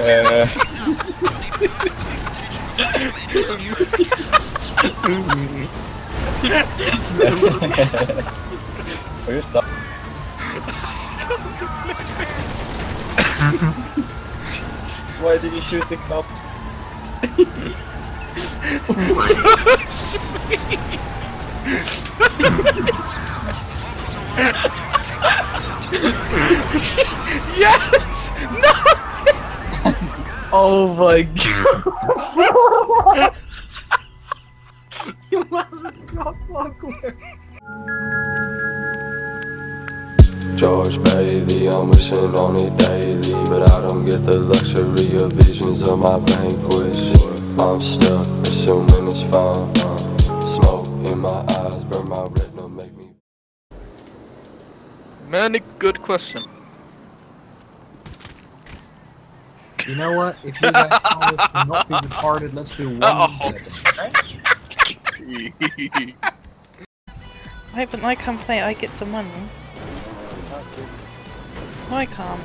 Eh, och just det. Why did you shoot the cops? Yes! Oh my god! you must have got awkward. George Bailey, I'm wishing on it daily But I don't get the luxury of visions of my vanquish I'm stuck, assuming it's fine Smoke in my eyes, burn my retina, make me Many good question. You know what? If you guys promise to not be retarded, let's do one Uh-oh. second. Wait, but I can play, I get some money. No, I can't.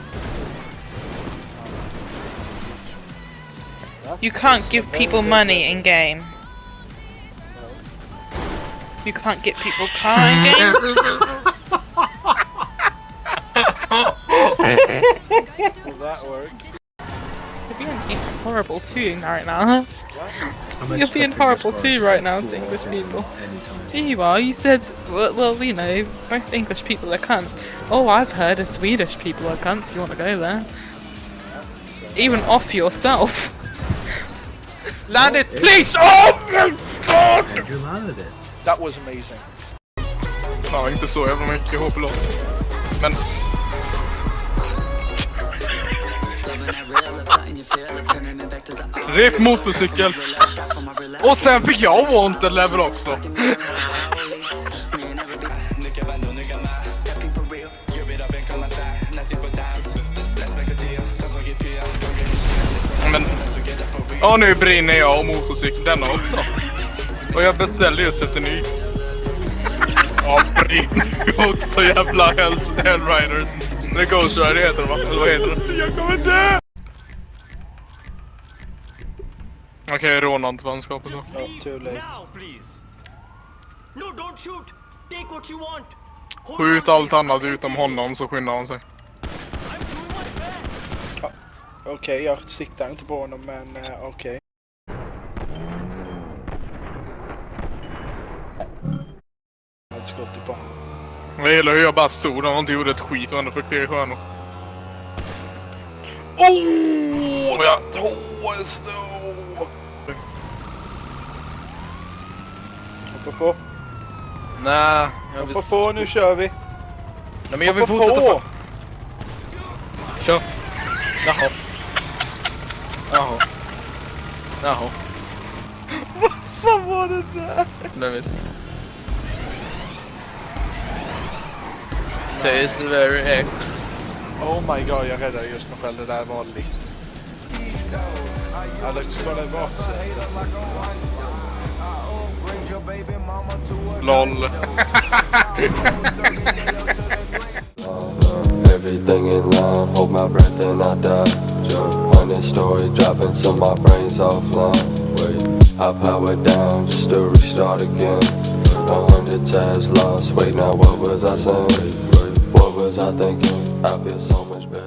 You can't give people money in game. You can't get people car in game. Will that work? You're being horrible too right now. I'm You're being horrible too right now to English people. Here you are, you said, well, well, you know, most English people are cunts. Oh, I've heard of Swedish people are cunts if you want to go there. Even off yourself. Land it, please! Oh my god! You landed it. That was amazing. Ja, inte så jävla mycket hopplös. Men RIP motorcykel. Och sen fick jag wanted level också. Men... Ja, nu brinner jag och motorcykeln denna också. Och jag beställde just efter ny. Ja, brinner också jävla Hellriders. Eller Ghost Rider heter det va? Eller vad heter det? Jag kommer dö! Okej, råna inte vänskapet då. Oh, too late. No, don't shoot. Take what you want. Skjut allt annat utom honom så skyndar han sig. Okej, jag siktar inte på honom men uh, okej. Ett skott i banan. Jag gillar hur jag bara stod där och inte gjorde ett skit och ändå fick tre stjärnor. Oh! That was though! Hoppa på, Nej, jag vill... hoppa på nu kör vi! Nej, men jag vill fortsätta... på! Kör. Jaha. Jaha. Jaha. Vad var det där? Nej visst. Är very X. Oh my god, jag räddade just mig själv. Det där var lite. Alex, kolla i baksätet. LOL. Everything in line, hold my breath and I die Hundred story dropping till my brain's offline Wait, I power down just to restart again A hundred tabs lost, wait now what was I saying? What was I thinking? I feel so much better